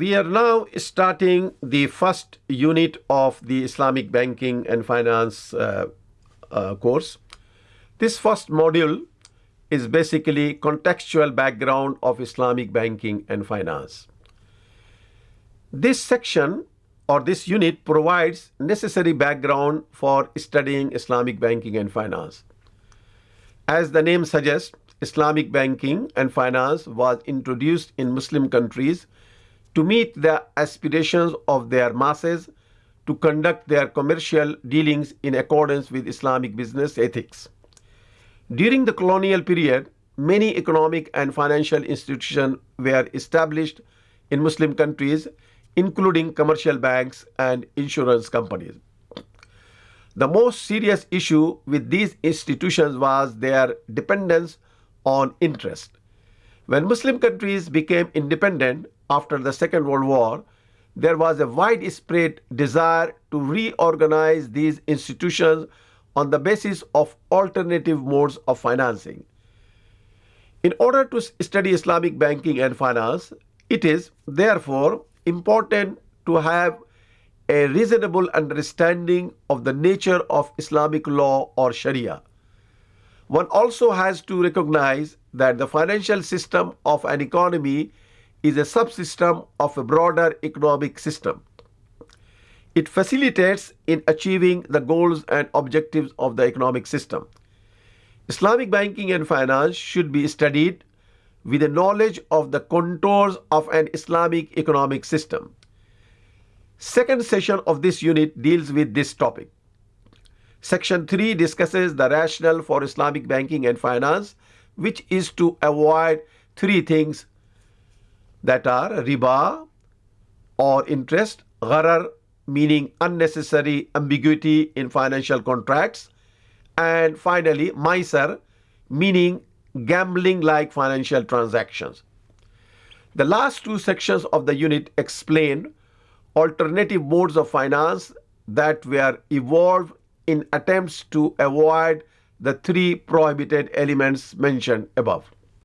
we are now starting the first unit of the Islamic Banking and Finance uh, uh, course. This first module is basically contextual background of Islamic banking and finance. This section or this unit provides necessary background for studying Islamic banking and finance. As the name suggests, Islamic banking and finance was introduced in Muslim countries to meet the aspirations of their masses to conduct their commercial dealings in accordance with Islamic business ethics. During the colonial period, many economic and financial institutions were established in Muslim countries, including commercial banks and insurance companies. The most serious issue with these institutions was their dependence on interest. When Muslim countries became independent after the Second World War, there was a widespread desire to reorganize these institutions on the basis of alternative modes of financing. In order to study Islamic banking and finance, it is therefore important to have a reasonable understanding of the nature of Islamic law or Sharia. One also has to recognize that the financial system of an economy is a subsystem of a broader economic system. It facilitates in achieving the goals and objectives of the economic system. Islamic banking and finance should be studied with a knowledge of the contours of an Islamic economic system. Second session of this unit deals with this topic. Section 3 discusses the rationale for Islamic banking and finance, which is to avoid three things that are riba or interest, gharar meaning unnecessary ambiguity in financial contracts, and finally maysir meaning gambling like financial transactions. The last two sections of the unit explain alternative modes of finance that were evolved in attempts to avoid the three prohibited elements mentioned above.